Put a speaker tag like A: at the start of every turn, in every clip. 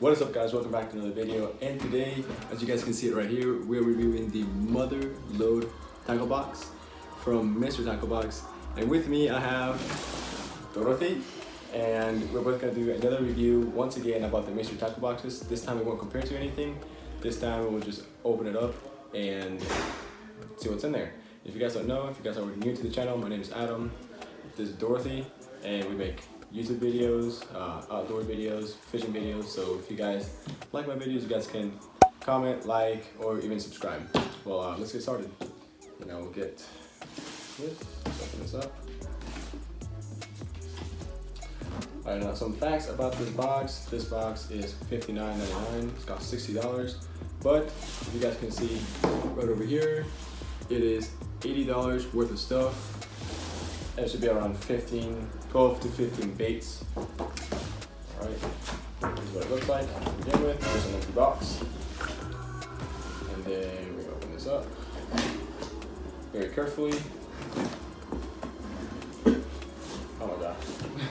A: What is up guys, welcome back to another video and today, as you guys can see it right here, we're reviewing the Mother Load Tackle Box from Mystery Tackle Box and with me I have Dorothy and we're both going to do another review once again about the Mystery Tackle Boxes. This time we won't compare to anything, this time we'll just open it up and see what's in there. If you guys don't know, if you guys are new to the channel, my name is Adam, this is Dorothy and we make YouTube videos, uh, outdoor videos, fishing videos. So if you guys like my videos, you guys can comment, like, or even subscribe. Well, uh, let's get started. And I will get this, open this up. Alright, now some facts about this box. This box is $59.99. It's got $60. But if you guys can see right over here, it is $80 worth of stuff it should be around 15, 12 to 15 baits. All right, this is what it looks like to begin with. There's an empty box. And then we open this up very carefully. Oh my gosh.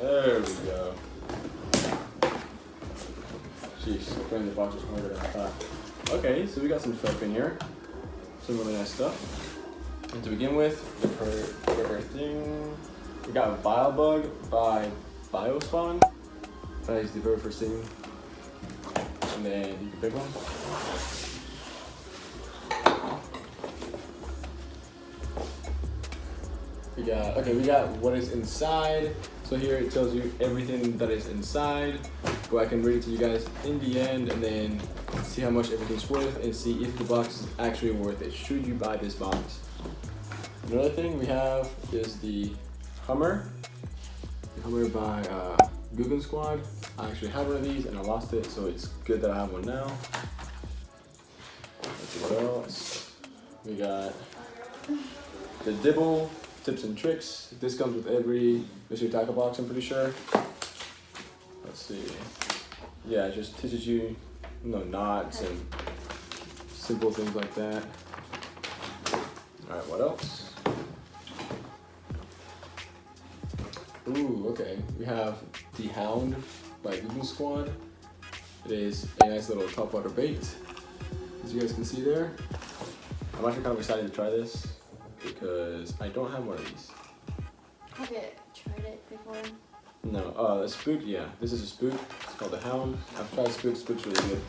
A: there we go. Jeez, opening the box is harder than I thought. Okay, so we got some stuff in here. Some really nice stuff. And to begin with, the first thing, we got Bug by Biospawn. That is the very first thing. And then the big one. We got, okay, we got what is inside. So here it tells you everything that is inside. But I can read it to you guys in the end and then see how much everything's worth and see if the box is actually worth it. Should you buy this box? Another thing we have is the Hummer. The Hummer by uh, Googan Squad. I actually have one of these and I lost it, so it's good that I have one now. Let's see what else. We got the Dibble tips and tricks. This comes with every Mystery Tackle box, I'm pretty sure. Let's see. Yeah, it just teaches you, you know, knots and simple things like that. All right, what else? Ooh, okay. We have the Hound by Googan Squad. It is a nice little top water bait, as you guys can see there. I'm actually kind of excited to try this because I don't have one of these.
B: Have you tried it before?
A: No, uh, spook, yeah. This is a spook. It's called the Hound. I've tried spook. Spook's really good.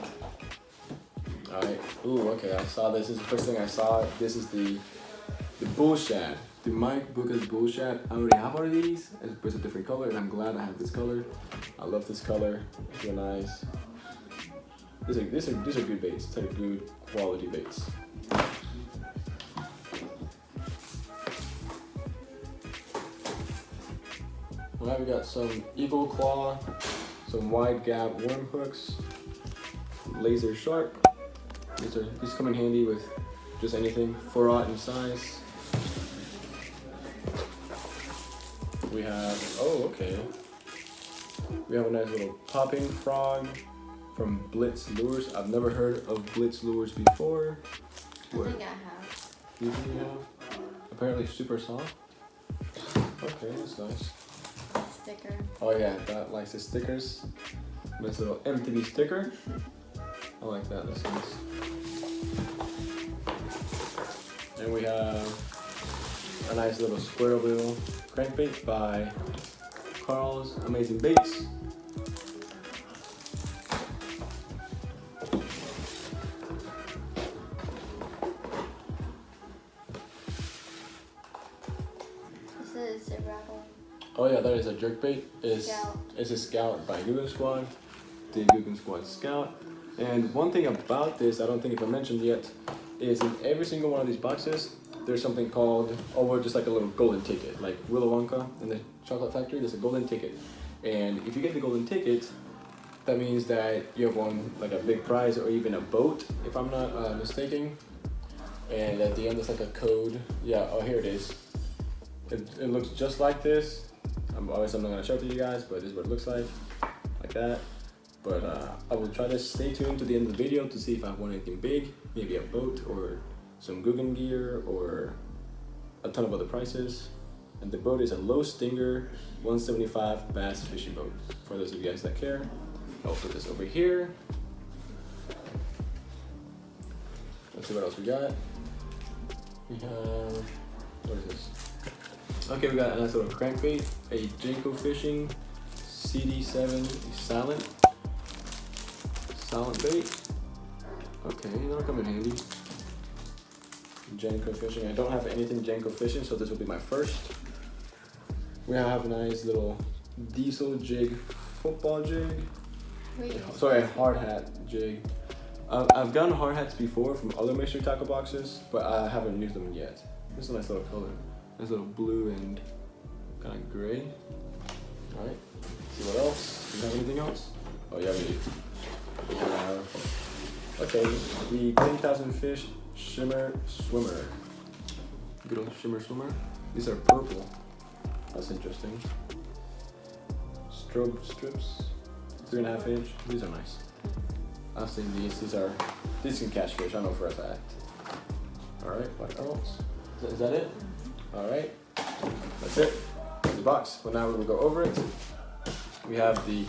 A: Alright. Ooh, okay. I saw this. This is the first thing I saw. This is the the bull shad. The Mike Bucca's bull shad. I already have one of these. It's a different color, and I'm glad I have this color. I love this color. It's real nice. These are, these are, these are good baits. These are good quality baits. Now we got some Eagle Claw, some wide gap worm hooks, laser sharp. These are these come in handy with just anything, 4 aught in size. We have oh okay. We have a nice little popping frog from Blitz Lures. I've never heard of Blitz Lures before.
B: I think I have.
A: You think you have? Apparently super soft. Okay, that's nice
B: sticker.
A: Oh yeah, that likes the stickers. Nice little MTB sticker. I like that, that's nice. And we have a nice little square bill crankbait by Karl's Amazing Baits.
B: This is a rattle.
A: Oh yeah, that is a jerkbait. It's,
B: Scout.
A: it's a Scout by Googan Squad, the Googan Squad Scout. And one thing about this, I don't think if I mentioned yet, is in every single one of these boxes, there's something called, or just like a little golden ticket, like Willy Wonka in the chocolate factory, there's a golden ticket. And if you get the golden ticket, that means that you have won like a big prize or even a boat, if I'm not uh, mistaken. And at the end, there's like a code. Yeah, oh, here it is. It, it looks just like this. I'm obviously I'm not gonna show it to you guys, but this is what it looks like, like that. But uh, I will try to stay tuned to the end of the video to see if I want anything big, maybe a boat or some Googan gear or a ton of other prices. And the boat is a Lowe Stinger 175 bass fishing boat. For those of you guys that care, I'll put this over here. Let's see what else we got. We have, what is this? Okay, we got a nice little crankbait, a Jenko Fishing CD7 silent, silent bait. Okay, that'll come in handy. Jenko Fishing. I don't have anything Jenko Fishing, so this will be my first. We have a nice little diesel jig, football jig.
B: Wait,
A: Sorry, hard hat jig. Um, I've gotten hard hats before from other mystery tackle boxes, but I haven't used them yet. This is a nice little color. Nice little blue and kind of gray. All right. See what else? Do you have anything else? Oh yeah, we do. Have okay the 10,000 fish shimmer swimmer. Good old shimmer swimmer. These are purple. That's interesting. Strobe strips, three and a half inch. These are nice. I've seen these. These are these can catch fish. I know for a fact. All right. What else? Is that it? All right. That's it. That's the box. Well, now we're gonna go over it. We have the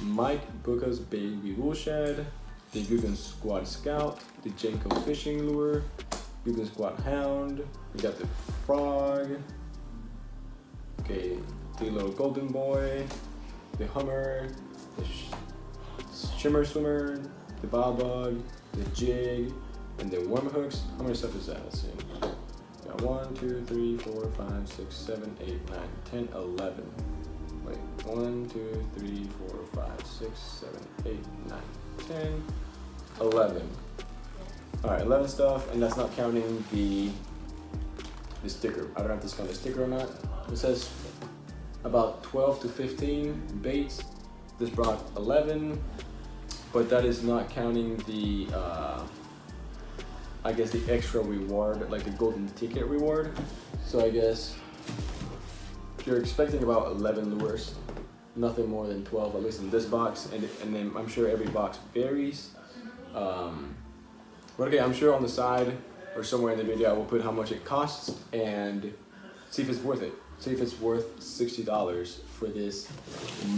A: Mike Bucca's Baby Bull Shad, the Googan Squad Scout, the Jenko Fishing Lure, Googan Squad Hound. We got the Frog. Okay, the little Golden Boy, the Hummer, the sh Shimmer Swimmer, the Bob Bug, the Jig, and the Worm Hooks. How many stuff is that? Let's see. Got one, two, three, four, five, six, seven, eight, nine, ten, eleven. Wait, one, two, three, four, five, six, seven, eight, nine, ten, eleven. All right, eleven stuff, and that's not counting the the sticker. I don't know if this count the sticker or not. It says about 12 to 15 baits. This brought 11, but that is not counting the, uh, I guess the extra reward, like the golden ticket reward. So I guess you're expecting about 11 lures, nothing more than 12, at least in this box, and, and then I'm sure every box varies. Um, but okay, I'm sure on the side or somewhere in the video I will put how much it costs and see if it's worth it. See if it's worth $60 for this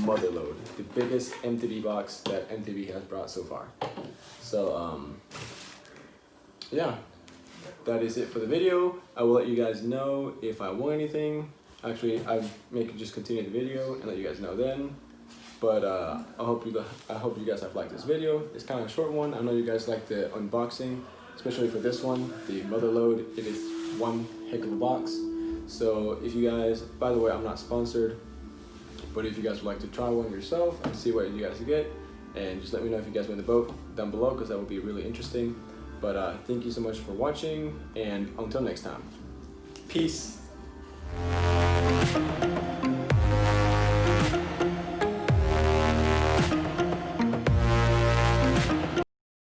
A: mother load, the biggest MTB box that MTB has brought so far. So um, yeah, that is it for the video. I will let you guys know if I want anything. Actually, I may just continue the video and let you guys know then. But uh, I hope you I hope you guys have liked this video. It's kind of a short one. I know you guys like the unboxing, especially for this one, the mother load. It is one heck of a box. So if you guys, by the way, I'm not sponsored, but if you guys would like to try one yourself and see what you guys get, and just let me know if you guys win the boat down below because that would be really interesting. But uh, thank you so much for watching, and until next time, peace.